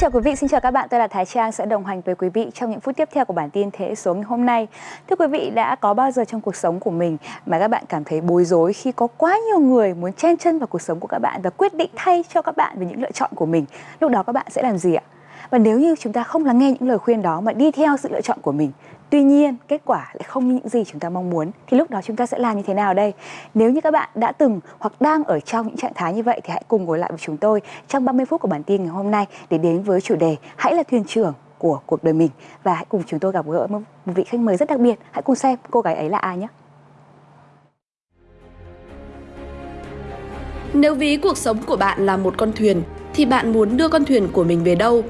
Chào quý vị, xin chào các bạn. Tôi là Thái Trang sẽ đồng hành với quý vị trong những phút tiếp theo của bản tin Thế số ngày hôm nay. Thưa quý vị, đã có bao giờ trong cuộc sống của mình mà các bạn cảm thấy bối rối khi có quá nhiều người muốn chen chân vào cuộc sống của các bạn và quyết định thay cho các bạn về những lựa chọn của mình? Lúc đó các bạn sẽ làm gì ạ? Và nếu như chúng ta không lắng nghe những lời khuyên đó mà đi theo sự lựa chọn của mình Tuy nhiên, kết quả lại không như những gì chúng ta mong muốn thì lúc đó chúng ta sẽ làm như thế nào đây? Nếu như các bạn đã từng hoặc đang ở trong những trạng thái như vậy thì hãy cùng ngồi lại với chúng tôi trong 30 phút của bản tin ngày hôm nay để đến với chủ đề Hãy là thuyền trưởng của cuộc đời mình và hãy cùng chúng tôi gặp gỡ một vị khách mời rất đặc biệt. Hãy cùng xem cô gái ấy là ai nhé. Nếu ví cuộc sống của bạn là một con thuyền thì bạn muốn đưa con thuyền của mình về đâu?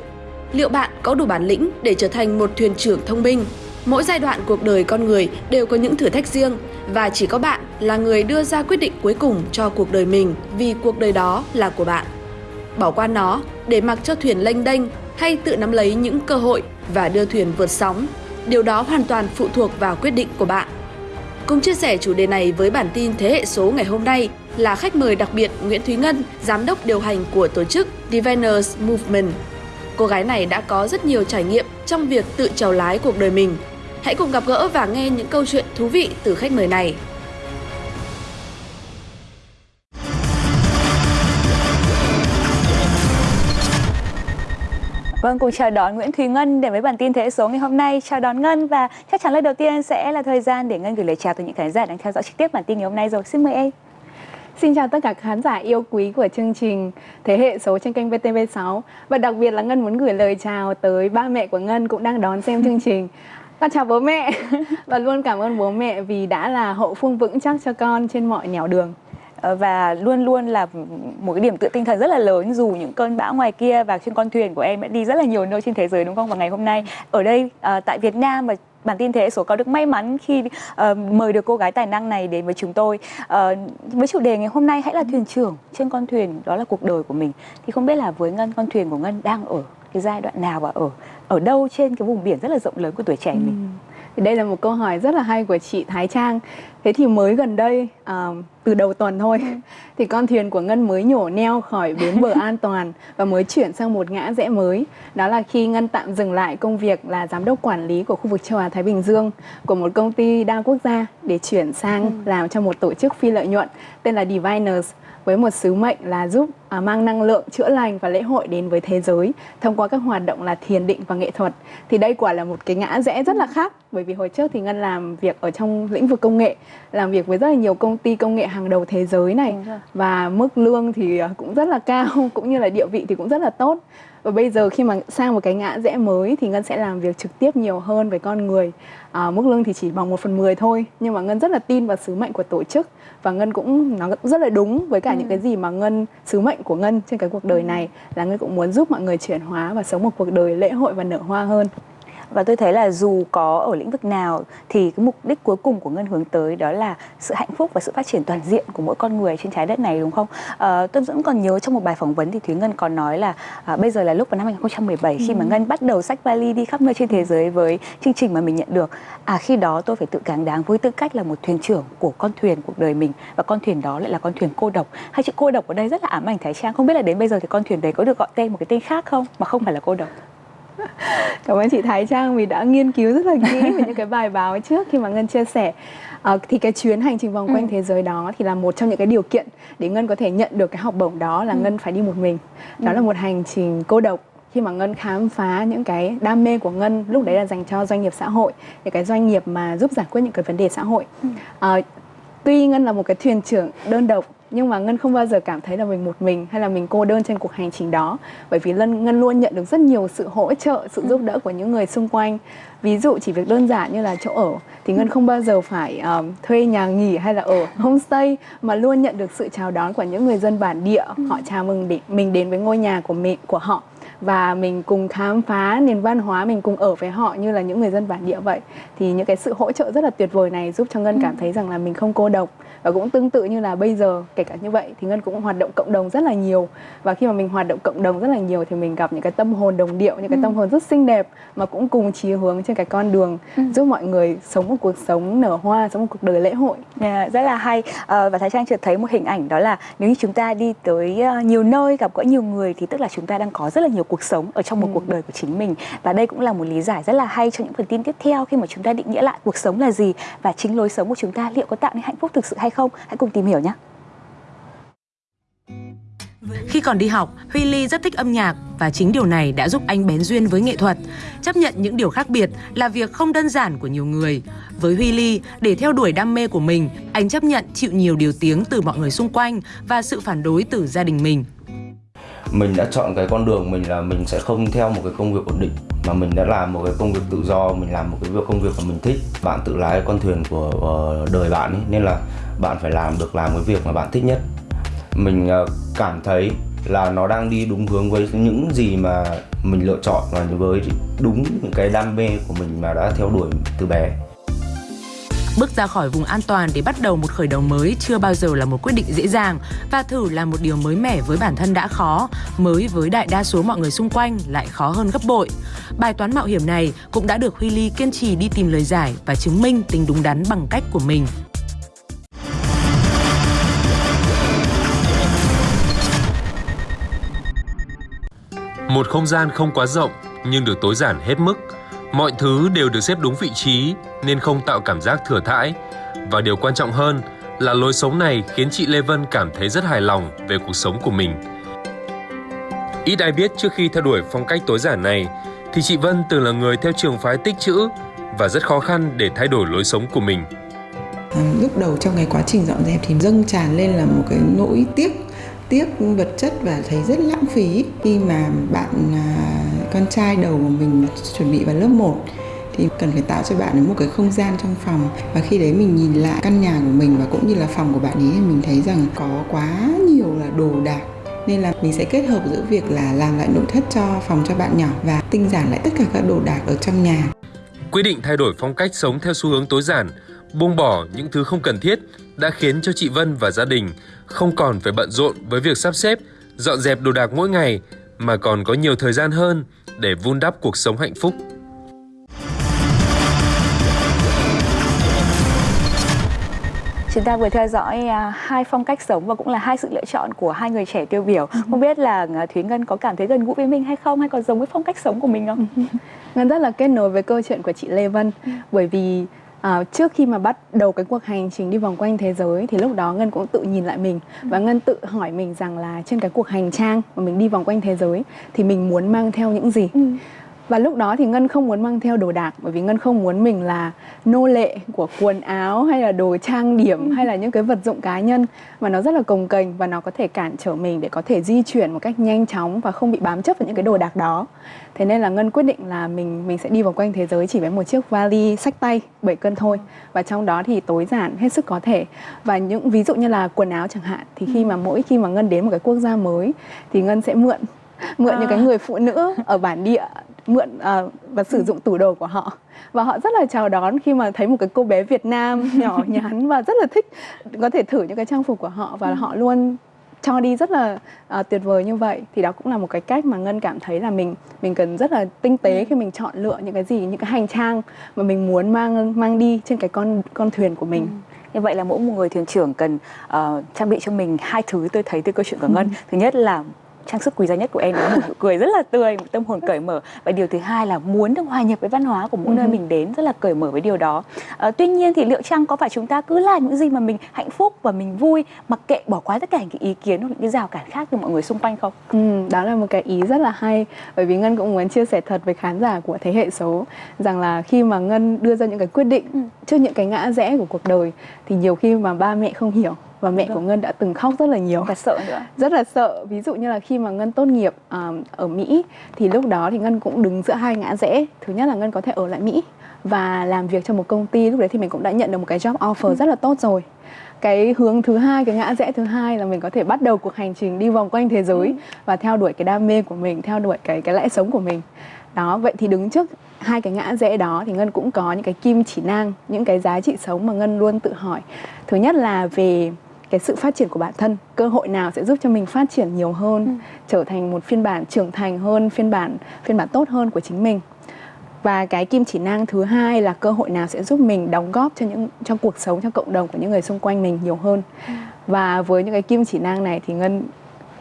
Liệu bạn có đủ bản lĩnh để trở thành một thuyền trưởng thông minh Mỗi giai đoạn cuộc đời con người đều có những thử thách riêng và chỉ có bạn là người đưa ra quyết định cuối cùng cho cuộc đời mình vì cuộc đời đó là của bạn. Bỏ qua nó để mặc cho thuyền lênh đênh hay tự nắm lấy những cơ hội và đưa thuyền vượt sóng, điều đó hoàn toàn phụ thuộc vào quyết định của bạn. Cùng chia sẻ chủ đề này với bản tin Thế hệ số ngày hôm nay là khách mời đặc biệt Nguyễn Thúy Ngân, giám đốc điều hành của tổ chức Diviners Movement. Cô gái này đã có rất nhiều trải nghiệm trong việc tự trèo lái cuộc đời mình Hãy cùng gặp gỡ và nghe những câu chuyện thú vị từ khách mời này. Vâng, cùng chào đón Nguyễn Thùy Ngân để với bản tin Thế số ngày hôm nay. Chào đón Ngân và chắc chắn lời đầu tiên sẽ là thời gian để Ngân gửi lời chào tới những khán giả đang theo dõi trực tiếp bản tin ngày hôm nay rồi. Xin mời em. Xin chào tất cả khán giả yêu quý của chương trình Thế hệ số trên kênh VTV6 Và đặc biệt là Ngân muốn gửi lời chào tới ba mẹ của Ngân cũng đang đón xem chương trình con chào bố mẹ. Và luôn cảm ơn bố mẹ vì đã là hậu phương vững chắc cho con trên mọi nẻo đường. Ờ, và luôn luôn là một cái điểm tựa tinh thần rất là lớn dù những cơn bão ngoài kia và trên con thuyền của em đã đi rất là nhiều nơi trên thế giới đúng không? Và ngày hôm nay ở đây ờ, tại Việt Nam và bản tin thế số có được may mắn khi uh, mời được cô gái tài năng này đến với chúng tôi. Uh, với chủ đề ngày hôm nay hãy là thuyền trưởng trên con thuyền đó là cuộc đời của mình. Thì không biết là với ngân con thuyền của ngân đang ở cái giai đoạn nào và ở ở đâu trên cái vùng biển rất là rộng lớn của tuổi trẻ mình ừ. thì đây là một câu hỏi rất là hay của chị Thái Trang thế thì mới gần đây uh, từ đầu tuần thôi ừ. thì con thuyền của Ngân mới nhổ neo khỏi bến bờ an toàn và mới chuyển sang một ngã rẽ mới đó là khi Ngân tạm dừng lại công việc là giám đốc quản lý của khu vực châu Á Thái Bình Dương của một công ty đa quốc gia để chuyển sang ừ. làm cho một tổ chức phi lợi nhuận tên là Diviners với một sứ mệnh là giúp à, mang năng lượng chữa lành và lễ hội đến với thế giới thông qua các hoạt động là thiền định và nghệ thuật. Thì đây quả là một cái ngã rẽ rất là khác bởi vì hồi trước thì ngân làm việc ở trong lĩnh vực công nghệ làm việc với rất là nhiều công ty công nghệ hàng đầu thế giới này và mức lương thì à, cũng rất là cao cũng như là địa vị thì cũng rất là tốt và bây giờ khi mà sang một cái ngã rẽ mới thì ngân sẽ làm việc trực tiếp nhiều hơn với con người à, mức lương thì chỉ bằng một phần mười thôi nhưng mà ngân rất là tin vào sứ mệnh của tổ chức và ngân cũng nó cũng rất là đúng với cả ừ. những cái gì mà ngân sứ mệnh của ngân trên cái cuộc đời ừ. này là ngân cũng muốn giúp mọi người chuyển hóa và sống một cuộc đời lễ hội và nở hoa hơn và tôi thấy là dù có ở lĩnh vực nào thì cái mục đích cuối cùng của ngân hướng tới đó là sự hạnh phúc và sự phát triển toàn diện của mỗi con người trên trái đất này đúng không? À, tôi vẫn còn nhớ trong một bài phỏng vấn thì thúy ngân còn nói là à, bây giờ là lúc vào năm 2017 ừ. khi mà ừ. ngân bắt đầu sách vali đi khắp nơi trên thế giới với chương trình mà mình nhận được à khi đó tôi phải tự cáng đáng với tư cách là một thuyền trưởng của con thuyền cuộc đời mình. Và con thuyền đó lại là con thuyền cô độc. Hai chữ cô độc ở đây rất là ám ảnh thái trang. Không biết là đến bây giờ thì con thuyền đấy có được gọi tên một cái tên khác không? Mà không phải là cô độc cảm ơn chị Thái Trang vì đã nghiên cứu rất là kỹ về những cái bài báo trước khi mà Ngân chia sẻ à, thì cái chuyến hành trình vòng quanh ừ. thế giới đó thì là một trong những cái điều kiện để Ngân có thể nhận được cái học bổng đó là ừ. Ngân phải đi một mình đó ừ. là một hành trình cô độc khi mà Ngân khám phá những cái đam mê của Ngân lúc đấy là dành cho doanh nghiệp xã hội những cái doanh nghiệp mà giúp giải quyết những cái vấn đề xã hội ừ. à, tuy Ngân là một cái thuyền trưởng đơn độc nhưng mà ngân không bao giờ cảm thấy là mình một mình hay là mình cô đơn trên cuộc hành trình đó. Bởi vì ngân ngân luôn nhận được rất nhiều sự hỗ trợ sự giúp đỡ của những người xung quanh. Ví dụ chỉ việc đơn giản như là chỗ ở thì ngân không bao giờ phải um, thuê nhà nghỉ hay là ở homestay mà luôn nhận được sự chào đón của những người dân bản địa. Họ chào mừng để mình đến với ngôi nhà của mình của họ và mình cùng khám phá nền văn hóa mình cùng ở với họ như là những người dân bản địa vậy. Thì những cái sự hỗ trợ rất là tuyệt vời này giúp cho ngân cảm thấy rằng là mình không cô độc và cũng tương tự như là bây giờ kể cả như vậy thì ngân cũng hoạt động cộng đồng rất là nhiều. Và khi mà mình hoạt động cộng đồng rất là nhiều thì mình gặp những cái tâm hồn đồng điệu những cái tâm hồn rất xinh đẹp mà cũng cùng chí hướng trên cái con đường giúp mọi người sống một cuộc sống nở hoa sống một cuộc đời lễ hội. Yeah, rất là hay. Ờ, và Thái Trang chợt thấy một hình ảnh đó là nếu như chúng ta đi tới ờ, nhiều nơi gặp gỡ nhiều người thì tức là chúng ta đang có rất là nhiều cuộc sống ở trong một cuộc đời của chính mình. Và đây cũng là một lý giải rất là hay cho những phần tin tiếp theo khi mà chúng ta định nghĩa lại cuộc sống là gì và chính lối sống của chúng ta liệu có tạo nên hạnh phúc thực sự hay không hãy cùng tìm hiểu nhé Khi còn đi học, Huy Ly rất thích âm nhạc và chính điều này đã giúp anh bén duyên với nghệ thuật. Chấp nhận những điều khác biệt là việc không đơn giản của nhiều người. Với Huy Ly, để theo đuổi đam mê của mình, anh chấp nhận chịu nhiều điều tiếng từ mọi người xung quanh và sự phản đối từ gia đình mình. mình đã chọn cái con đường mình là mình sẽ không theo một cái công việc ổn định mà mình đã làm một cái công việc tự do mình làm một cái việc công việc mà mình thích bạn tự lái con thuyền của ờ, đời bạn ấy nên là bạn phải làm được làm cái việc mà bạn thích nhất mình ờ, cảm thấy là nó đang đi đúng hướng với những gì mà mình lựa chọn và với đúng những cái đam mê của mình mà đã theo đuổi từ bé Bước ra khỏi vùng an toàn để bắt đầu một khởi đầu mới chưa bao giờ là một quyết định dễ dàng và thử là một điều mới mẻ với bản thân đã khó, mới với đại đa số mọi người xung quanh lại khó hơn gấp bội. Bài toán mạo hiểm này cũng đã được Huy Ly kiên trì đi tìm lời giải và chứng minh tính đúng đắn bằng cách của mình. Một không gian không quá rộng nhưng được tối giản hết mức. Mọi thứ đều được xếp đúng vị trí nên không tạo cảm giác thừa thãi. Và điều quan trọng hơn là lối sống này khiến chị Lê Vân cảm thấy rất hài lòng về cuộc sống của mình. Ít ai biết trước khi theo đuổi phong cách tối giản này thì chị Vân từng là người theo trường phái tích chữ và rất khó khăn để thay đổi lối sống của mình. À, lúc đầu trong cái quá trình dọn dẹp thì dâng tràn lên là một cái nỗi tiếc tiếc vật chất và thấy rất lãng phí khi mà bạn à, con trai đầu của mình chuẩn bị vào lớp 1 thì cần phải tạo cho bạn ấy một cái không gian trong phòng. Và khi đấy mình nhìn lại căn nhà của mình và cũng như là phòng của bạn ấy thì mình thấy rằng có quá nhiều là đồ đạc. Nên là mình sẽ kết hợp giữa việc là làm lại nội thất cho phòng cho bạn nhỏ và tinh giản lại tất cả các đồ đạc ở trong nhà. Quyết định thay đổi phong cách sống theo xu hướng tối giản, buông bỏ những thứ không cần thiết đã khiến cho chị Vân và gia đình không còn phải bận rộn với việc sắp xếp, dọn dẹp đồ đạc mỗi ngày mà còn có nhiều thời gian hơn để vun đắp cuộc sống hạnh phúc. Chúng ta vừa theo dõi à, hai phong cách sống và cũng là hai sự lựa chọn của hai người trẻ tiêu biểu. Không biết là à, Thúy Ngân có cảm thấy gần gũi với mình hay không hay còn giống với phong cách sống của mình không? Ngân rất là kết nối với câu chuyện của chị Lê Vân bởi vì à, trước khi mà bắt đầu cái cuộc hành trình đi vòng quanh thế giới thì lúc đó Ngân cũng tự nhìn lại mình và Ngân tự hỏi mình rằng là trên cái cuộc hành trang mà mình đi vòng quanh thế giới thì mình muốn mang theo những gì. Ừ. Và lúc đó thì Ngân không muốn mang theo đồ đạc bởi vì Ngân không muốn mình là nô lệ của quần áo hay là đồ trang điểm hay là những cái vật dụng cá nhân. Mà nó rất là cồng kềnh và nó có thể cản trở mình để có thể di chuyển một cách nhanh chóng và không bị bám chấp vào những cái đồ đạc đó. Thế nên là Ngân quyết định là mình mình sẽ đi vòng quanh thế giới chỉ với một chiếc vali sách tay 7 cân thôi. Và trong đó thì tối giản hết sức có thể. Và những ví dụ như là quần áo chẳng hạn thì khi mà mỗi khi mà Ngân đến một cái quốc gia mới thì Ngân sẽ mượn mượn những cái người phụ nữ ở bản địa mượn à, và sử dụng tủ đồ của họ. Và họ rất là chào đón khi mà thấy một cái cô bé Việt Nam nhỏ nhắn và rất là thích có thể thử những cái trang phục của họ và họ luôn cho đi rất là à, tuyệt vời như vậy. Thì đó cũng là một cái cách mà ngân cảm thấy là mình mình cần rất là tinh tế khi mình chọn lựa những cái gì những cái hành trang mà mình muốn mang mang đi trên cái con con thuyền của mình. Như vậy là mỗi một người thuyền trưởng cần ờ, trang bị cho mình hai thứ tôi thấy từ câu chuyện của Ngân. Thứ nhất là trang sức quý giá nhất của em đó là một nụ cười rất là tươi, một tâm hồn cởi mở. Và điều thứ hai là muốn được hòa nhập với văn hóa của mỗi nơi mình đến rất là cởi mở với điều đó. Ờ, tuy nhiên thì liệu chăng có phải chúng ta cứ làm những gì mà mình hạnh phúc và mình vui mặc kệ bỏ qua tất cả những cái ý kiến hoặc những cái rào cản khác từ mọi người xung quanh không? Ừ, đó là một cái ý rất là hay bởi vì ngân cũng muốn chia sẻ thật với khán giả của thế hệ số rằng là khi mà ngân đưa ra những cái quyết định trước những cái ngã rẽ của cuộc đời thì nhiều khi mà ba mẹ không hiểu và mẹ của ngân đã từng khóc rất là nhiều. Và sợ nữa. rất là sợ. Ví dụ như là khi mà ngân tốt nghiệp à, ở mỹ thì lúc đó thì ngân cũng đứng giữa hai ngã rẽ. Thứ nhất là ngân có thể ở lại mỹ và làm việc cho một công ty. Lúc đấy thì mình cũng đã nhận được một cái job offer rất là tốt rồi. Cái hướng thứ hai cái ngã rẽ thứ hai là mình có thể bắt đầu cuộc hành trình đi vòng quanh thế giới ừ. và theo đuổi cái đam mê của mình theo đuổi cái cái lẽ sống của mình. Đó vậy thì đứng trước hai cái ngã rẽ đó thì ngân cũng có những cái kim chỉ nang những cái giá trị sống mà ngân luôn tự hỏi. Thứ nhất là về cái sự phát triển của bản thân cơ hội nào sẽ giúp cho mình phát triển nhiều hơn ừ. trở thành một phiên bản trưởng thành hơn phiên bản phiên bản tốt hơn của chính mình và cái kim chỉ nang thứ hai là cơ hội nào sẽ giúp mình đóng góp cho những trong cuộc sống cho cộng đồng của những người xung quanh mình nhiều hơn ừ. và với những cái kim chỉ nang này thì ngân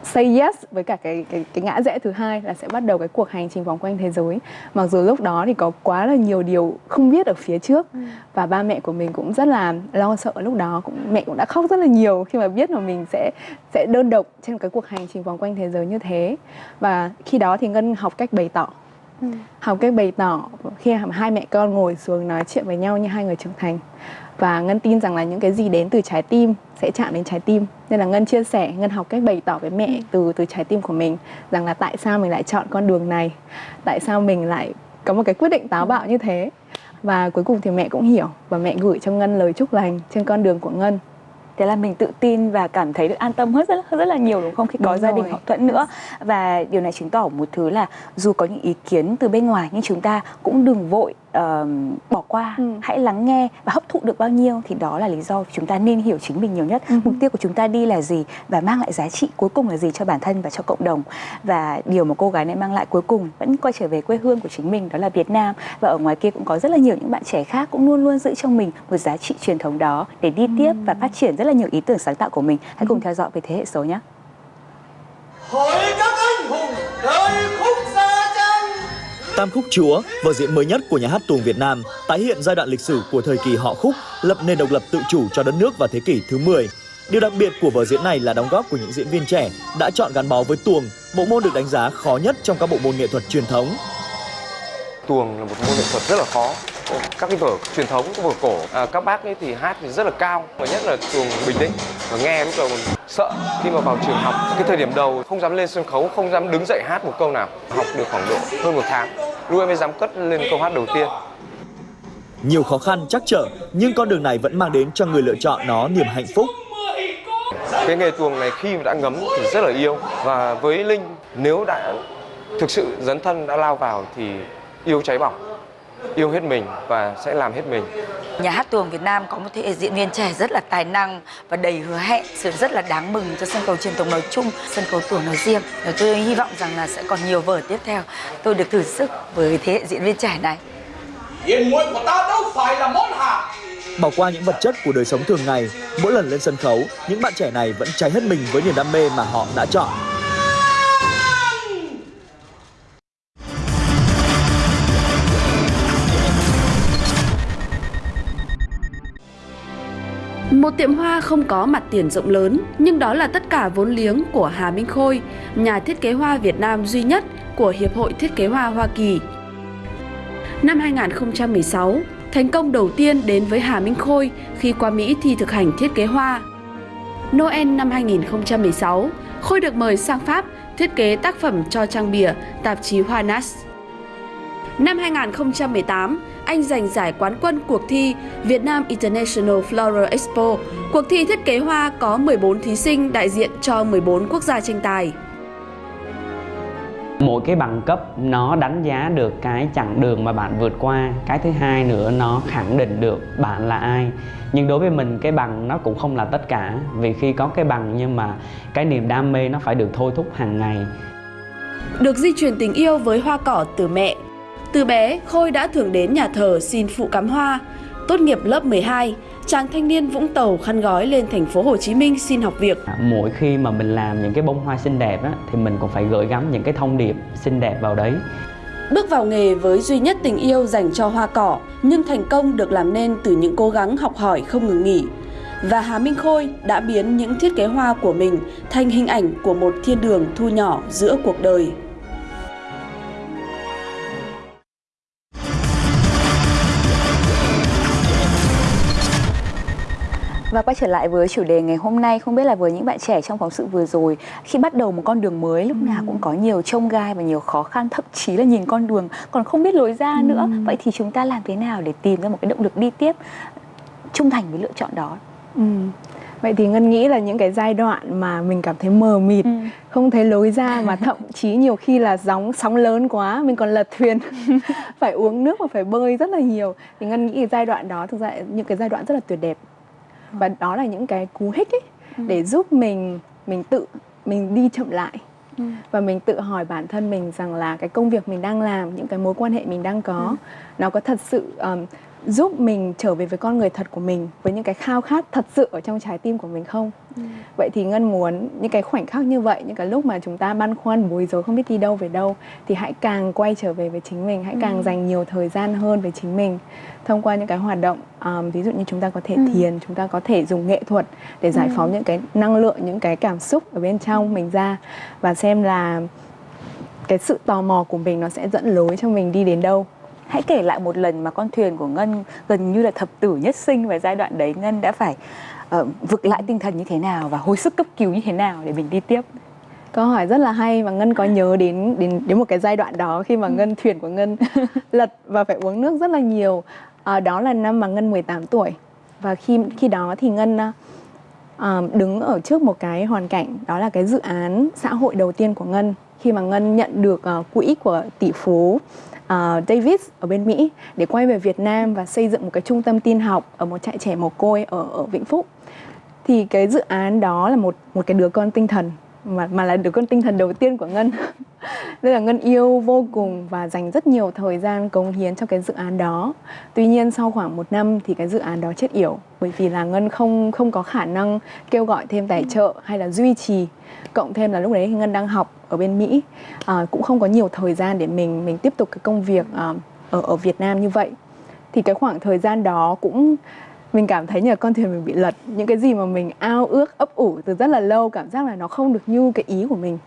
say yes với cả cái cái cái ngã rẽ thứ hai là sẽ bắt đầu cái cuộc hành trình vòng quanh thế giới mặc dù lúc đó thì có quá là nhiều điều không biết ở phía trước ừ. và ba mẹ của mình cũng rất là lo sợ lúc đó cũng mẹ cũng đã khóc rất là nhiều khi mà biết là mình sẽ sẽ đơn độc trên cái cuộc hành trình vòng quanh thế giới như thế và khi đó thì ngân học cách bày tỏ ừ. học cách bày tỏ khi hai mẹ con ngồi xuống nói chuyện với nhau như hai người trưởng thành và ngân tin rằng là những cái gì đến từ trái tim sẽ chạm đến trái tim. Nên là ngân chia sẻ ngân học cách bày tỏ với mẹ ừ. từ từ trái tim của mình rằng là tại sao mình lại chọn con đường này? Tại sao mình lại có một cái quyết định táo bạo như thế? Và cuối cùng thì mẹ cũng hiểu và mẹ gửi cho ngân lời chúc lành trên con đường của ngân. Thế là mình tự tin và cảm thấy được an tâm hơn rất rất là nhiều đúng không? Khi có đúng gia đình hậu thuẫn nữa. Và điều này chứng tỏ một thứ là dù có những ý kiến từ bên ngoài nhưng chúng ta cũng đừng vội uh, bỏ qua ừ. hãy lắng nghe và hấp thụ được bao nhiêu thì đó là lý do chúng ta nên hiểu chính mình nhiều nhất ừ. mục tiêu của chúng ta đi là gì và mang lại giá trị cuối cùng là gì cho bản thân và cho cộng đồng và điều mà cô gái này mang lại cuối cùng vẫn quay trở về quê hương của chính mình đó là Việt Nam và ở ngoài kia cũng có rất là nhiều những bạn trẻ khác cũng luôn luôn giữ trong mình một giá trị truyền thống đó để đi ừ. tiếp và phát triển rất là nhiều ý tưởng sáng tạo của mình hãy cùng ừ. theo dõi về thế hệ số nhé hỏi các anh hùng đời khúc Tam khúc Chúa, vở diễn mới nhất của nhà hát tuồng Việt Nam, tái hiện giai đoạn lịch sử của thời kỳ họ khúc, lập nền độc lập tự chủ cho đất nước vào thế kỷ thứ 10. Điều đặc biệt của vở diễn này là đóng góp của những diễn viên trẻ đã chọn gắn bó với tuồng, bộ môn được đánh giá khó nhất trong các bộ môn nghệ thuật truyền thống. Tuồng là một môn nghệ thuật rất là khó, các cái vở truyền thống các vở cổ à, các bác ấy thì hát thì rất là cao và nhất là tuồng bình định và nghe lúc đầu sợ khi mà vào trường học. Cái thời điểm đầu không dám lên sân khấu không dám đứng dậy hát một câu nào học được khoảng độ hơn một tháng. Lúc em mới dám cất lên câu hát đầu tiên. Nhiều khó khăn chắc trở nhưng con đường này vẫn mang đến cho người lựa chọn nó niềm hạnh phúc. Cái nghề tuồng này khi mà đã ngấm thì rất là yêu và với linh nếu đã thực sự dấn thân đã lao vào thì yêu cháy bỏng yêu hết mình và sẽ làm hết mình. Nhà hát tuồng Việt Nam có một thế hệ diễn viên trẻ rất là tài năng và đầy hứa hẹn, sự rất là đáng mừng cho sân khấu truyền thống nói chung, sân khấu tuồng nói riêng. Và tôi hy vọng rằng là sẽ còn nhiều vở tiếp theo. Tôi được thử sức với thế hệ diễn viên trẻ này. Diễn muội của ta đâu phải là món hàng. Bỏ qua những vật chất của đời sống thường ngày, mỗi lần lên sân khấu, những bạn trẻ này vẫn cháy hết mình với niềm đam mê mà họ đã chọn. Một tiệm hoa không có mặt tiền rộng lớn, nhưng đó là tất cả vốn liếng của Hà Minh Khôi, nhà thiết kế hoa Việt Nam duy nhất của Hiệp hội Thiết kế Hoa Hoa Kỳ. Năm 2016, thành công đầu tiên đến với Hà Minh Khôi khi qua Mỹ thi thực hành thiết kế hoa. Noel năm 2016, Khôi được mời sang Pháp thiết kế tác phẩm cho trang bìa tạp chí Hoa Nas. Năm 2018, anh giành giải quán quân cuộc thi Việt Nam International Floral Expo. Cuộc thi thiết kế hoa có 14 thí sinh đại diện cho 14 quốc gia tranh tài. Mỗi cái bằng cấp nó đánh giá được cái chặng đường mà bạn vượt qua. Cái thứ hai nữa nó khẳng định được bạn là ai. Nhưng đối với mình cái bằng nó cũng không là tất cả. Vì khi có cái bằng nhưng mà cái niềm đam mê nó phải được thôi thúc hàng ngày. Được di truyền tình yêu với hoa cỏ từ mẹ từ bé, Khôi đã thường đến nhà thờ xin phụ cắm hoa. Tốt nghiệp lớp 12, chàng thanh niên Vũng Tàu khăn gói lên thành phố Hồ Chí Minh xin học việc. Mỗi khi mà mình làm những cái bông hoa xinh đẹp á, thì mình cũng phải gửi gắm những cái thông điệp xinh đẹp vào đấy. Bước vào nghề với duy nhất tình yêu dành cho hoa cỏ, nhưng thành công được làm nên từ những cố gắng học hỏi không ngừng nghỉ. Và Hà Minh Khôi đã biến những thiết kế hoa của mình thành hình ảnh của một thiên đường thu nhỏ giữa cuộc đời. Và quay trở lại với chủ đề ngày hôm nay, không biết là với những bạn trẻ trong phóng sự vừa rồi, khi bắt đầu một con đường mới lúc ừ. nào cũng có nhiều trông gai và nhiều khó khăn, thậm chí là nhìn con đường còn không biết lối ra ừ. nữa. Vậy thì chúng ta làm thế nào để tìm ra một cái động lực đi tiếp trung thành với lựa chọn đó? Ừ. Vậy thì Ngân nghĩ là những cái giai đoạn mà mình cảm thấy mờ mịt, ừ. không thấy lối ra mà thậm chí nhiều khi là sóng sóng lớn quá, mình còn lật thuyền, phải uống nước và phải bơi rất là nhiều. Thì Ngân nghĩ cái giai đoạn đó thực ra những cái giai đoạn rất là tuyệt đẹp. Và đó là những cái cú hích ấy ừ. để giúp mình mình tự mình đi chậm lại. Ừ. Và mình tự hỏi bản thân mình rằng là cái công việc mình đang làm, những cái mối quan hệ mình đang có ừ. nó có thật sự um, giúp mình trở về với con người thật của mình với những cái khao khát thật sự ở trong trái tim của mình không ừ. vậy thì ngân muốn những cái khoảnh khắc như vậy những cái lúc mà chúng ta băn khoăn bối rối không biết đi đâu về đâu thì hãy càng quay trở về với chính mình hãy càng ừ. dành nhiều thời gian hơn với chính mình thông qua những cái hoạt động um, ví dụ như chúng ta có thể ừ. thiền chúng ta có thể dùng nghệ thuật để giải ừ. phóng những cái năng lượng những cái cảm xúc ở bên trong mình ra và xem là cái sự tò mò của mình nó sẽ dẫn lối cho mình đi đến đâu Hãy kể lại một lần mà con thuyền của Ngân gần như là thập tử nhất sinh và giai đoạn đấy Ngân đã phải uh, vực lại tinh thần như thế nào và hồi sức cấp cứu như thế nào để mình đi tiếp. Câu hỏi rất là hay và Ngân có nhớ đến đến đến một cái giai đoạn đó khi mà ừ. Ngân thuyền của Ngân lật và phải uống nước rất là nhiều. À, đó là năm mà Ngân 18 tuổi và khi khi đó thì Ngân uh, đứng ở trước một cái hoàn cảnh đó là cái dự án xã hội đầu tiên của Ngân khi mà Ngân nhận được uh, quỹ của tỷ phú uh, Davis ở bên Mỹ để quay về Việt Nam và xây dựng một cái trung tâm tin học ở một trại trẻ mồ côi ở ở Vĩnh Phúc. Thì cái dự án đó là một một cái đứa con tinh thần mà mà là đứa con tinh thần đầu tiên của Ngân. Nên là Ngân yêu vô cùng và dành rất nhiều thời gian cống hiến cho cái dự án đó. Tuy nhiên sau khoảng một năm thì cái dự án đó chết yểu bởi vì là Ngân không không có khả năng kêu gọi thêm tài trợ hay là duy trì. Cộng thêm là lúc đấy thì Ngân đang học ở bên Mỹ à, cũng không có nhiều thời gian để mình mình tiếp tục cái công việc à, ở ở Việt Nam như vậy. Thì cái khoảng thời gian đó cũng mình cảm thấy như là con thuyền mình bị lật những cái gì mà mình ao ước ấp ủ từ rất là lâu cảm giác là nó không được như cái ý của mình.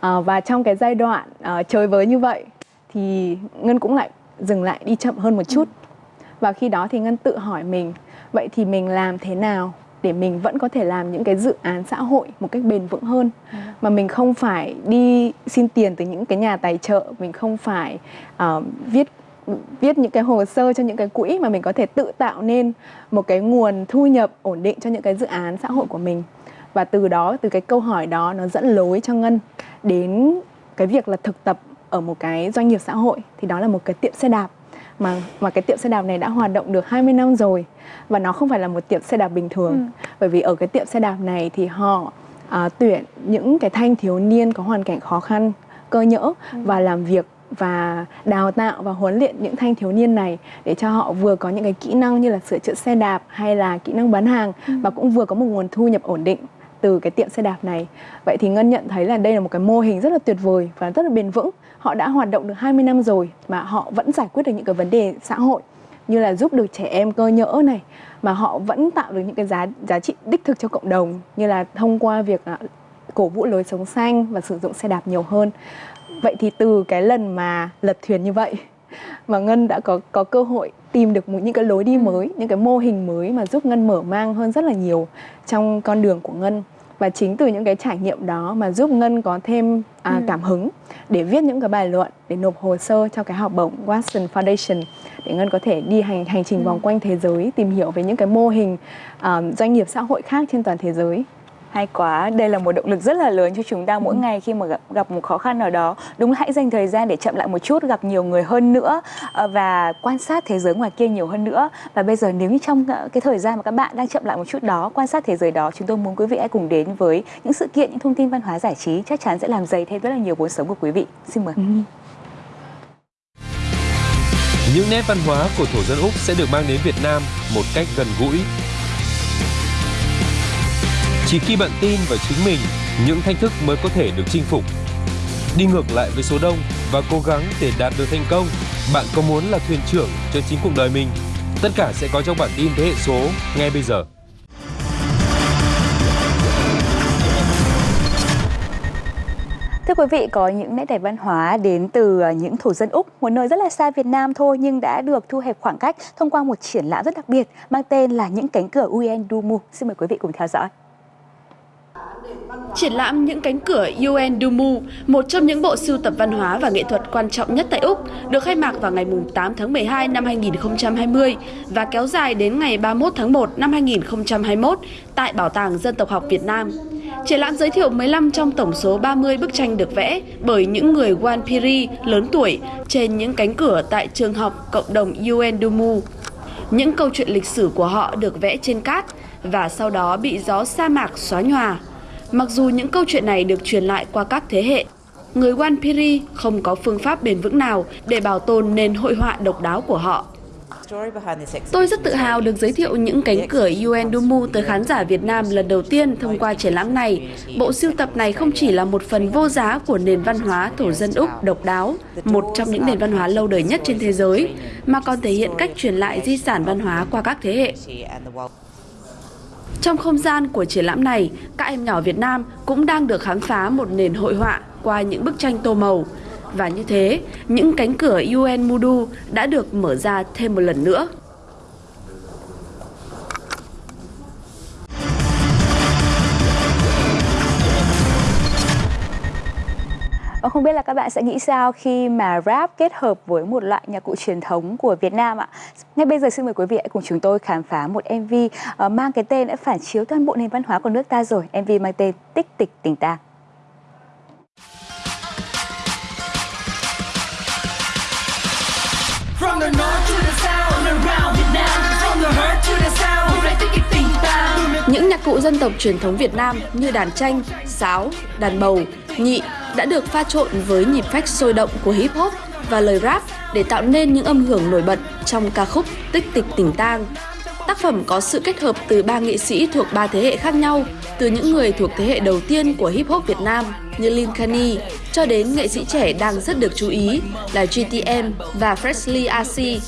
À, và trong cái giai đoạn à, chơi với như vậy thì ngân cũng lại dừng lại đi chậm hơn một chút. Và khi đó thì ngân tự hỏi mình vậy thì mình làm thế nào để mình vẫn có thể làm những cái dự án xã hội một cách bền vững hơn? Ừ. mà mình không phải đi xin tiền từ những cái nhà tài trợ mình không phải uh, viết viết những cái hồ sơ cho những cái quỹ mà mình có thể tự tạo nên một cái nguồn thu nhập ổn định cho những cái dự án xã hội của mình và từ đó từ cái câu hỏi đó nó dẫn lối cho ngân đến cái việc là thực tập ở một cái doanh nghiệp xã hội thì đó là một cái tiệm xe đạp mà mà cái tiệm xe đạp này đã hoạt động được 20 năm rồi và nó không phải là một tiệm xe đạp bình thường ừ. bởi vì ở cái tiệm xe đạp này thì họ à, tuyển những cái thanh thiếu niên có hoàn cảnh khó khăn cơ nhỡ ừ. và làm việc và đào tạo và huấn luyện những thanh thiếu niên này để cho họ vừa có những cái kỹ năng như là sửa chữa xe đạp hay là kỹ năng bán hàng ừ. và cũng vừa có một nguồn thu nhập ổn định từ cái tiệm xe đạp này. Vậy thì Ngân nhận thấy là đây là một cái mô hình rất là tuyệt vời và rất là bền vững. Họ đã hoạt động được 20 năm rồi mà họ vẫn giải quyết được những cái vấn đề xã hội như là giúp được trẻ em cơ nhỡ này mà họ vẫn tạo được những cái giá giá trị đích thực cho cộng đồng như là thông qua việc cổ vũ lối sống xanh và sử dụng xe đạp nhiều hơn vậy thì từ cái lần mà lật thuyền như vậy mà ngân đã có có cơ hội tìm được một những cái lối đi ừ. mới những cái mô hình mới mà giúp ngân mở mang hơn rất là nhiều trong con đường của ngân và chính từ những cái trải nghiệm đó mà giúp ngân có thêm à, ừ. cảm hứng để viết những cái bài luận để nộp hồ sơ cho cái học bổng Watson Foundation để ngân có thể đi hành hành trình ừ. vòng quanh thế giới tìm hiểu về những cái mô hình um, doanh nghiệp xã hội khác trên toàn thế giới Hay quá, đây là một động lực rất là lớn cho chúng ta mỗi ừ. ngày khi mà gặp, gặp một khó khăn nào đó. Đúng là hãy dành thời gian để chậm lại một chút, gặp nhiều người hơn nữa ờ, và quan sát thế giới ngoài kia nhiều hơn nữa. Và bây giờ nếu như trong ờ, cái thời gian mà các bạn đang chậm lại một chút đó, quan sát thế giới đó, chúng tôi muốn quý vị hãy cùng đến với những sự kiện, những thông tin văn hóa giải trí chắc chắn sẽ làm dày thêm rất là nhiều vốn sống của quý vị. Xin mời. Ừ. Những nét văn hóa của thổ dân Úc sẽ được mang đến Việt Nam một cách gần gũi, chỉ khi bạn tin vào chính mình, những thách thức mới có thể được chinh phục. Đi ngược lại với số đông và cố gắng để đạt được thành công, bạn có muốn là thuyền trưởng cho chính cuộc đời mình? Tất cả sẽ có trong bản tin thế hệ số ngay bây giờ. Thưa quý vị, có những nét đẹp văn hóa đến từ à, những thổ dân Úc, một nơi rất là xa Việt Nam thôi nhưng đã được thu hẹp khoảng cách thông qua một triển lãm rất đặc biệt mang tên là Những cánh cửa un Dumu. Xin mời quý vị cùng theo dõi. Triển lãm Những cánh cửa UN Dumu, một trong những bộ sưu tập văn hóa và nghệ thuật quan trọng nhất tại Úc, được khai mạc vào ngày 8 tháng 12 năm 2020 và kéo dài đến ngày 31 tháng 1 năm 2021 tại Bảo tàng Dân tộc học Việt Nam. Triển lãm giới thiệu 15 trong tổng số 30 bức tranh được vẽ bởi những người Wanpiri lớn tuổi trên những cánh cửa tại trường học cộng đồng UN Dumu. Những câu chuyện lịch sử của họ được vẽ trên cát và sau đó bị gió sa mạc xóa nhòa. Mặc dù những câu chuyện này được truyền lại qua các thế hệ, người Wanpiri không có phương pháp bền vững nào để bảo tồn nền hội họa độc đáo của họ. Tôi rất tự hào được giới thiệu những cánh cửa UN Dumu tới khán giả Việt Nam lần đầu tiên thông qua triển lãm này. Bộ sưu tập này không chỉ là một phần vô giá của nền văn hóa thổ dân Úc độc đáo, một trong những nền văn hóa lâu đời nhất trên thế giới, mà còn thể hiện cách truyền lại di sản văn hóa qua các thế hệ. Trong không gian của triển lãm này, các em nhỏ Việt Nam cũng đang được khám phá một nền hội họa qua những bức tranh tô màu. Và như thế, những cánh cửa UN Mudu đã được mở ra thêm một lần nữa. Và không biết là các bạn sẽ nghĩ sao khi mà rap kết hợp với một loại nhạc cụ truyền thống của Việt Nam ạ? Ngay bây giờ xin mời quý vị hãy cùng chúng tôi khám phá một MV uh, mang cái tên đã phản chiếu toàn bộ nền văn hóa của nước ta rồi. MV mang tên Tích tịch tình ta. From the north to the south, around Việt Nam, from the hurt to the sound, hôm nay tích kịch tình ta. Những nhạc cụ dân tộc truyền thống Việt Nam như đàn tranh, sáo, đàn bầu, nhị đã được pha trộn với nhịp phách sôi động của hip hop và lời rap để tạo nên những âm hưởng nổi bật trong ca khúc Tích tịch tỉnh tang. Tác phẩm có sự kết hợp từ ba nghệ sĩ thuộc ba thế hệ khác nhau, từ những người thuộc thế hệ đầu tiên của hip hop Việt Nam như Lin Kani cho đến nghệ sĩ trẻ đang rất được chú ý là GTM và Freshly RC.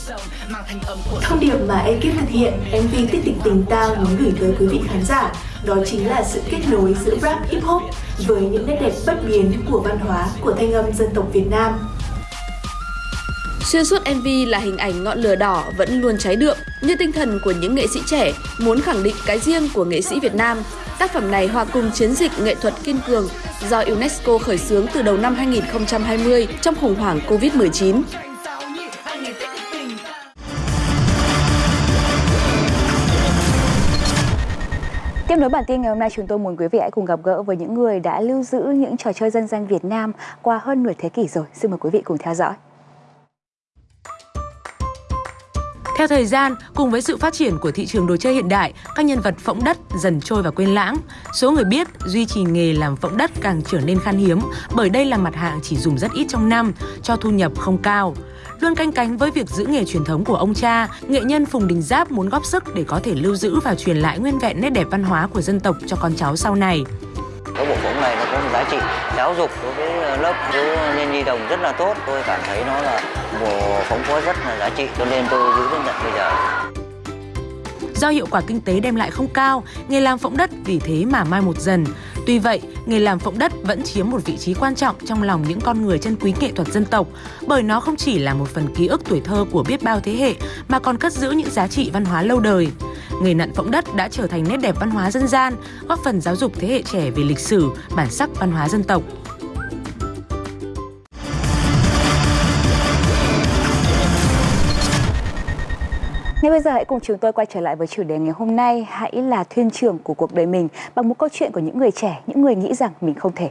Thông điệp mà ekip thực hiện MV Tích tịch tình tao muốn gửi tới quý vị khán giả đó chính là sự kết nối giữa rap hip hop với những nét đẹp bất biến của văn hóa của thanh âm dân tộc Việt Nam. Xuyên suốt MV là hình ảnh ngọn lửa đỏ vẫn luôn cháy đượm như tinh thần của những nghệ sĩ trẻ muốn khẳng định cái riêng của nghệ sĩ Việt Nam. Tác phẩm này hòa cùng chiến dịch nghệ thuật kiên cường do UNESCO khởi xướng từ đầu năm 2020 trong khủng hoảng Covid-19. Tiếp nối bản tin ngày hôm nay, chúng tôi muốn quý vị hãy cùng gặp gỡ với những người đã lưu giữ những trò chơi dân gian Việt Nam qua hơn nửa thế kỷ rồi. Xin mời quý vị cùng theo dõi. Theo thời gian, cùng với sự phát triển của thị trường đồ chơi hiện đại, các nhân vật phỗng đất dần trôi và quên lãng. Số người biết duy trì nghề làm phỗng đất càng trở nên khan hiếm bởi đây là mặt hàng chỉ dùng rất ít trong năm, cho thu nhập không cao. Luôn canh cánh với việc giữ nghề truyền thống của ông cha, nghệ nhân Phùng Đình Giáp muốn góp sức để có thể lưu giữ và truyền lại nguyên vẹn nét đẹp văn hóa của dân tộc cho con cháu sau này. Cái bộ phóng này nó có một giá trị giáo dục đối với lớp thiếu niên nhi đồng rất là tốt. Tôi cảm thấy nó là bộ phóng có rất là giá trị cho nên tôi giữ đến tận bây giờ. Do hiệu quả kinh tế đem lại không cao, nghề làm phỗng đất vì thế mà mai một dần. Tuy vậy, nghề làm phỗng đất vẫn chiếm một vị trí quan trọng trong lòng những con người chân quý nghệ thuật dân tộc, bởi nó không chỉ là một phần ký ức tuổi thơ của biết bao thế hệ mà còn cất giữ những giá trị văn hóa lâu đời. Nghề nặn phỗng đất đã trở thành nét đẹp văn hóa dân gian, góp phần giáo dục thế hệ trẻ về lịch sử, bản sắc văn hóa dân tộc. Ngay bây giờ hãy cùng chúng tôi quay trở lại với chủ đề ngày hôm nay, hãy là thuyền trưởng của cuộc đời mình bằng một câu chuyện của những người trẻ, những người nghĩ rằng mình không thể.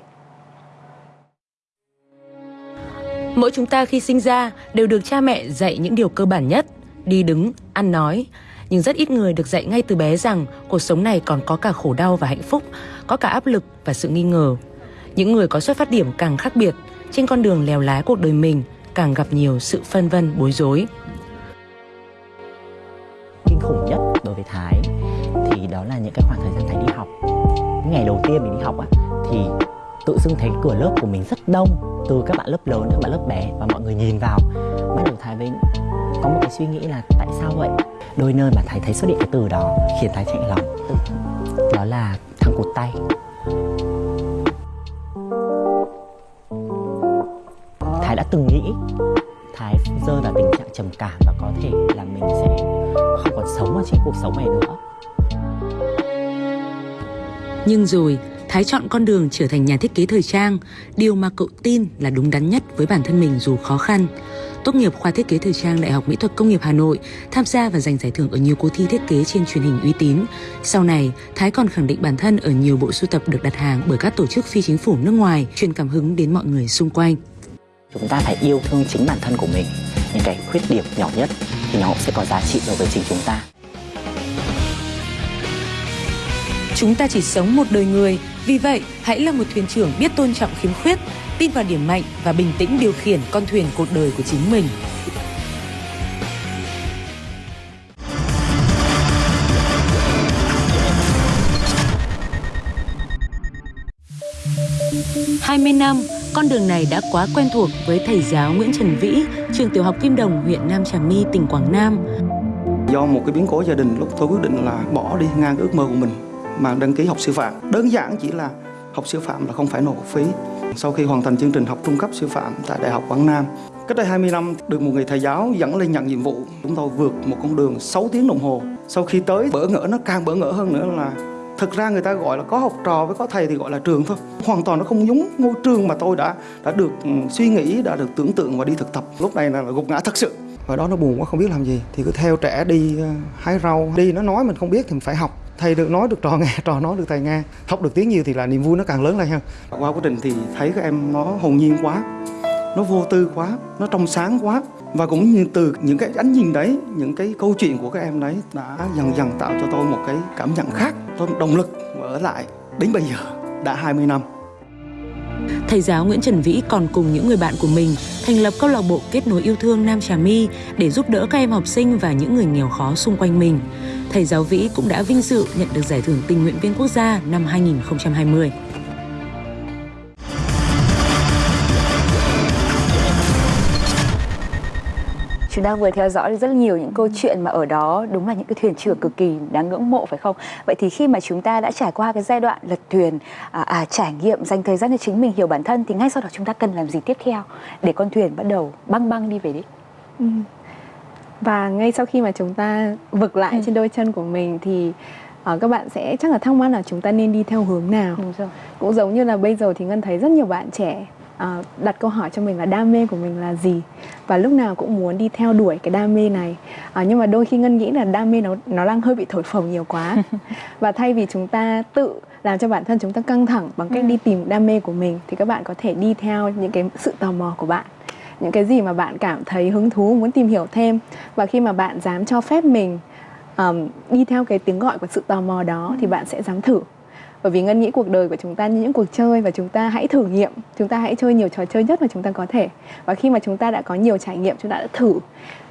Mỗi chúng ta khi sinh ra đều được cha mẹ dạy những điều cơ bản nhất, đi đứng, ăn nói. Nhưng rất ít người được dạy ngay từ bé rằng cuộc sống này còn có cả khổ đau và hạnh phúc, có cả áp lực và sự nghi ngờ. Những người có xuất phát điểm càng khác biệt, trên con đường lèo lái cuộc đời mình càng gặp nhiều sự phân vân bối rối. Kinh khủng nhất đối với Thái thì đó là những cái khoảng thời gian Thái đi học. Ngày đầu tiên mình đi học á thì tự dưng thấy cửa lớp của mình rất đông từ các bạn lớp lớn các bạn lớp bé và mọi người nhìn vào. Bắt đầu Thái với có một cái suy nghĩ là tại sao vậy? Đôi nơi mà Thái thấy xuất hiện cái từ đó khiến Thái chạy lòng. Đó là thằng cụt tay. Thái đã từng nghĩ Thái rơi vào tình trạng trầm cảm và có thể là mình sẽ không còn sống ở trên cuộc sống này nữa. Nhưng rồi Thái chọn con đường trở thành nhà thiết kế thời trang, điều mà cậu tin là đúng đắn nhất với bản thân mình dù khó khăn. Tốt nghiệp khoa thiết kế thời trang Đại học Mỹ thuật Công nghiệp Hà Nội, tham gia và giành giải thưởng ở nhiều cuộc thi thiết kế trên truyền hình uy tín. Sau này, Thái còn khẳng định bản thân ở nhiều bộ sưu tập được đặt hàng bởi các tổ chức phi chính phủ nước ngoài, truyền cảm hứng đến mọi người xung quanh. Chúng ta phải yêu thương chính bản thân của mình. Những cái khuyết điểm nhỏ nhất thì nó cũng sẽ có giá trị đối với chính chúng ta. Chúng ta chỉ sống một đời người, vì vậy hãy là một thuyền trưởng biết tôn trọng khiếm khuyết, tin vào điểm mạnh và bình tĩnh điều khiển con thuyền cuộc đời của chính mình. Hai mươi năm, con đường này đã quá quen thuộc với thầy giáo Nguyễn Trần Vĩ, trường tiểu học Kim Đồng, huyện Nam Trà My, tỉnh Quảng Nam. Do một cái biến cố gia đình, lúc tôi quyết định là bỏ đi ngang ước mơ của mình mà đăng ký học sư phạm. Đơn giản chỉ là học sư phạm là không phải nộp học phí. Sau khi hoàn thành chương trình học trung cấp sư phạm tại Đại học Quảng Nam, cách đây 20 năm được một người thầy giáo dẫn lên nhận nhiệm vụ. Chúng tôi vượt một con đường 6 tiếng đồng hồ. Sau khi tới bỡ ngỡ nó càng bỡ ngỡ hơn nữa là thực ra người ta gọi là có học trò với có thầy thì gọi là trường thôi. Hoàn toàn nó không giống ngôi trường mà tôi đã đã được ừ, suy nghĩ đã được tưởng tượng và đi thực tập. Lúc này là, gục ngã thật sự. Và đó nó buồn quá không biết làm gì. Thì cứ theo trẻ đi ờ, hái rau. Đi nó nói mình không biết thì mình phải học thầy được nói được trò nghe trò nói được thầy nghe. Học được tiếng nhiều thì là niềm vui nó càng lớn lên hơn. Qua quá trình thì thấy các em nó hồn nhiên quá nó vô tư quá nó trong sáng quá. Và cũng như từ những cái ánh nhìn đấy những cái câu chuyện của các em đấy đã dần dần tạo cho tôi một cái cảm nhận khác tôi động lực ở lại đến bây giờ đã 20 năm. Thầy giáo Nguyễn Trần Vĩ còn cùng những người bạn của mình thành lập câu lạc bộ kết nối yêu thương Nam Trà My để giúp đỡ các em học sinh và những người nghèo khó xung quanh mình. Thầy giáo Vĩ cũng đã vinh dự nhận được giải thưởng tình nguyện viên quốc gia năm 2020. Chúng ta vừa theo dõi rất nhiều những câu chuyện mà ở đó đúng là những cái thuyền trưởng cực kỳ đáng ngưỡng mộ phải không? Vậy thì khi mà chúng ta đã trải qua cái giai đoạn lật thuyền, à, à, trải nghiệm, dành thời gian cho chính mình hiểu bản thân thì ngay sau đó chúng ta cần làm gì tiếp theo để con thuyền bắt đầu băng băng đi về đích? Ừ. Và ngay sau khi mà chúng ta vực lại ừ. trên đôi chân của mình thì uh, các bạn sẽ chắc là thắc mắc là chúng ta nên đi theo hướng nào. Đúng rồi. Cũng giống như là bây giờ thì Ngân thấy rất nhiều bạn trẻ uh, đặt câu hỏi cho mình là đam mê của mình là gì và lúc nào cũng muốn đi theo đuổi cái đam mê này uh, nhưng mà đôi khi ngân nghĩ là đam mê nó nó đang hơi bị thổi phồng nhiều quá và thay vì chúng ta tự làm cho bản thân chúng ta căng thẳng bằng cách ừ. đi tìm đam mê của mình thì các bạn có thể đi theo những cái sự tò mò của bạn những cái gì mà bạn cảm thấy hứng thú muốn tìm hiểu thêm. Và khi mà bạn dám cho phép mình um, đi theo cái tiếng gọi của sự tò mò đó ừ. thì bạn sẽ dám thử. Bởi vì ngân nghĩ cuộc đời của chúng ta như những cuộc chơi và chúng ta hãy thử nghiệm. Chúng ta hãy chơi nhiều trò chơi nhất mà chúng ta có thể. Và khi mà chúng ta đã có nhiều trải nghiệm chúng ta đã thử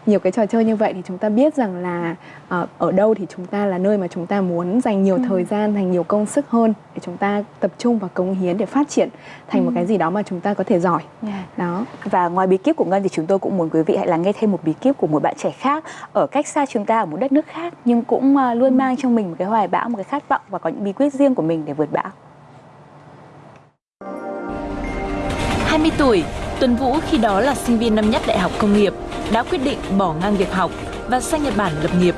nhiều cái trò chơi như vậy thì chúng ta biết rằng là uh, ở đâu thì chúng ta là nơi mà chúng ta muốn dành nhiều ừ. thời gian dành nhiều công sức hơn để chúng ta tập trung và cống hiến để phát triển thành ừ. một cái gì đó mà chúng ta có thể giỏi yeah. đó và ngoài bí kíp của ngân thì chúng tôi cũng muốn quý vị hãy lắng nghe thêm một bí kíp của một bạn trẻ khác ở cách xa chúng ta ở một đất nước khác nhưng cũng uh, luôn mang trong mình một cái hoài bão một cái khát vọng và có những bí quyết riêng của mình để vượt bão 20 tuổi, Tuấn Vũ khi đó là sinh viên năm nhất Đại học Công nghiệp, đã quyết định bỏ ngang việc học và sang Nhật Bản lập nghiệp.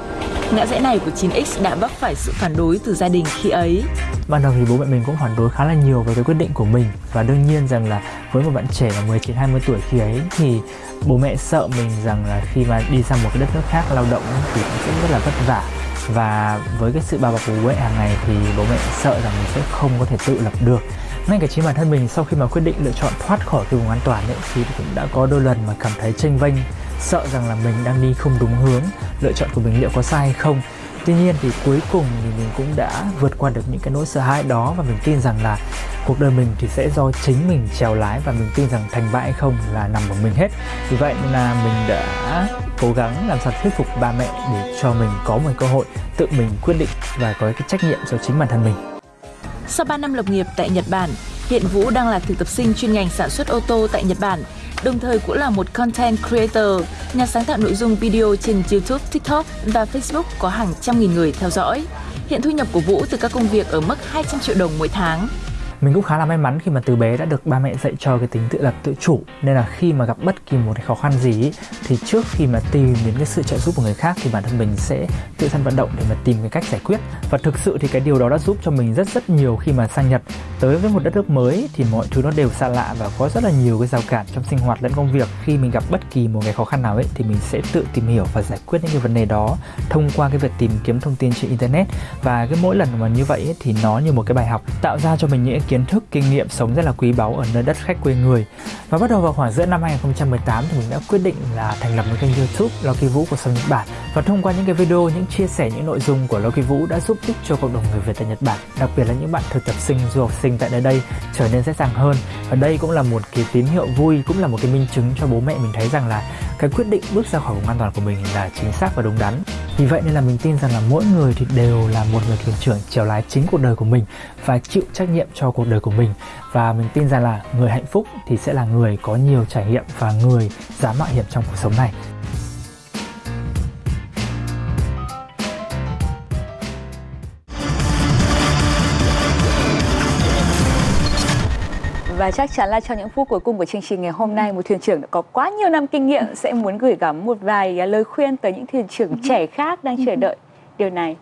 Ngã rẽ này của 9X đã vấp phải sự phản đối từ gia đình khi ấy. Ban đầu thì bố mẹ mình cũng phản đối khá là nhiều về cái quyết định của mình và đương nhiên rằng là với một bạn trẻ là 19 20 tuổi khi ấy thì bố mẹ sợ mình rằng là khi mà đi sang một cái đất nước khác lao động thì cũng sẽ rất là vất vả và với cái sự bao bọc của bố mẹ hàng ngày thì bố mẹ sợ rằng mình sẽ không có thể tự lập được ngay cả chính bản thân mình, sau khi mà quyết định lựa chọn thoát khỏi cái vùng an toàn ấy, thì cũng đã có đôi lần mà cảm thấy tranh vênh, sợ rằng là mình đang đi không đúng hướng, lựa chọn của mình liệu có sai hay không. Tuy nhiên thì cuối cùng thì mình cũng đã vượt qua được những cái nỗi sợ hãi đó và mình tin rằng là cuộc đời mình thì sẽ do chính mình trèo lái và mình tin rằng thành bại hay không là nằm ở mình hết. Vì vậy là mình đã cố gắng làm sao thuyết phục ba mẹ để cho mình có một cơ hội tự mình quyết định và có cái trách nhiệm cho chính bản thân mình sau 3 năm lập nghiệp tại Nhật Bản, hiện Vũ đang là thực tập sinh chuyên ngành sản xuất ô tô tại Nhật Bản, đồng thời cũng là một content creator, nhà sáng tạo nội dung video trên YouTube, TikTok và Facebook có hàng trăm nghìn người theo dõi. Hiện thu nhập của Vũ từ các công việc ở mức 200 triệu đồng mỗi tháng mình cũng khá là may mắn khi mà từ bé đã được ba mẹ dạy cho cái tính tự lập tự chủ. Nên là khi mà gặp bất kỳ một cái khó khăn gì thì trước khi mà tìm đến cái sự trợ giúp của người khác thì bản thân mình sẽ tự thân vận động để mà tìm cái cách giải quyết. Và thực sự thì cái điều đó đã giúp cho mình rất rất nhiều khi mà sang Nhật. Tới với một đất nước mới thì mọi thứ nó đều xa lạ và có rất là nhiều cái rào cản trong sinh hoạt lẫn công việc. Khi mình gặp bất kỳ một cái khó khăn nào ấy thì mình sẽ tự tìm hiểu và giải quyết những cái vấn đề đó thông qua cái việc tìm kiếm thông tin trên internet. Và cái mỗi lần mà như vậy ấy, thì nó như một cái bài học tạo ra cho mình những kiến thức, kinh nghiệm sống rất là quý báu ở nơi đất khách quê người. Và bắt đầu vào khoảng giữa năm 2018 thì mình đã quyết định là thành lập một kênh YouTube, Loki Vũ của sống Nhật Bản. Và thông qua những cái video, những chia sẻ, những nội dung của Loki Vũ đã giúp ích cho cộng đồng người Việt tại Nhật Bản, đặc biệt là những bạn thực tập sinh, du học sinh tại nơi đây trở nên dễ dàng hơn. Và đây cũng là một cái tín hiệu vui, cũng là một cái minh chứng cho bố mẹ mình thấy rằng là cái quyết định bước ra khỏi vùng an toàn của mình là chính xác và đúng đắn. Vì vậy nên là mình tin rằng là mỗi người thì đều là một người thuyền trưởng chèo lái chính cuộc đời của mình và chịu trách nhiệm cho cuộc đời của mình và mình tin rằng là người hạnh phúc thì sẽ là người có nhiều trải nghiệm và người dám mạo hiểm trong cuộc sống này Và chắc chắn là trong những phút cuối cùng của chương trình ngày hôm nay, một thuyền trưởng đã có quá nhiều năm kinh nghiệm sẽ muốn gửi gắm một vài lời khuyên tới những thuyền trưởng trẻ khác đang chờ đợi điều này.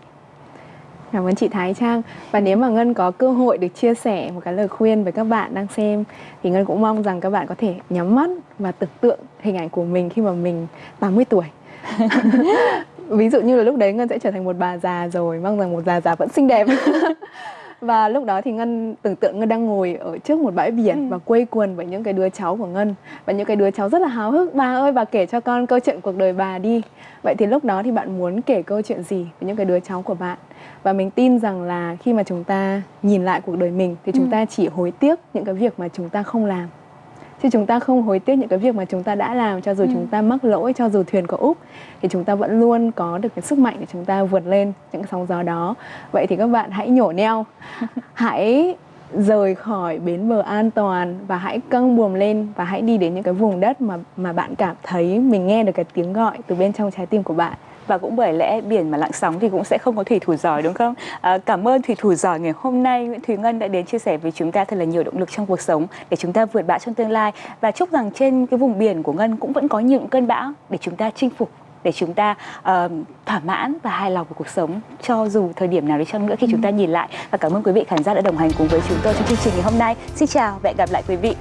Cảm ơn chị Thái Trang. Và nếu mà Ngân có cơ hội được chia sẻ một cái lời khuyên với các bạn đang xem Thì Ngân cũng mong rằng các bạn có thể nhắm mắt và tưởng tượng hình ảnh của mình khi mà mình 80 tuổi. Ví dụ như là lúc đấy Ngân sẽ trở thành một bà già rồi Mong rằng một bà già vẫn xinh đẹp và lúc đó thì ngân tưởng tượng ngân đang ngồi ở trước một bãi biển ừ. và quây quần với những cái đứa cháu của ngân và những cái đứa cháu rất là háo hức bà ơi bà kể cho con câu chuyện cuộc đời bà đi vậy thì lúc đó thì bạn muốn kể câu chuyện gì với những cái đứa cháu của bạn và mình tin rằng là khi mà chúng ta nhìn lại cuộc đời mình thì chúng ừ. ta chỉ hối tiếc những cái việc mà chúng ta không làm chứ chúng ta không hối tiếc những cái việc mà chúng ta đã làm cho dù ừ. chúng ta mắc lỗi cho dù thuyền có úp thì chúng ta vẫn luôn có được cái sức mạnh để chúng ta vượt lên những sóng gió đó. Vậy thì các bạn hãy nhổ neo. Hãy rời khỏi bến bờ an toàn và hãy căng buồm lên và hãy đi đến những cái vùng đất mà mà bạn cảm thấy mình nghe được cái tiếng gọi từ bên trong trái tim của bạn và cũng bởi lẽ biển mà lặng sóng thì cũng sẽ không có thủy thủ giỏi đúng không? À, cảm ơn thủy thủ giỏi ngày hôm nay Nguyễn Thúy Ngân đã đến chia sẻ với chúng ta thật là nhiều động lực trong cuộc sống để chúng ta vượt bão trong tương lai và chúc rằng trên cái vùng biển của Ngân cũng vẫn có những cơn bão để chúng ta chinh phục để chúng ta uh, thỏa mãn và hài lòng với cuộc sống cho dù thời điểm nào đi chăng nữa khi ừ. chúng ta nhìn lại và cảm ơn quý vị khán giả đã đồng hành cùng với chúng tôi trong chương trình ngày hôm nay xin chào và hẹn gặp lại quý vị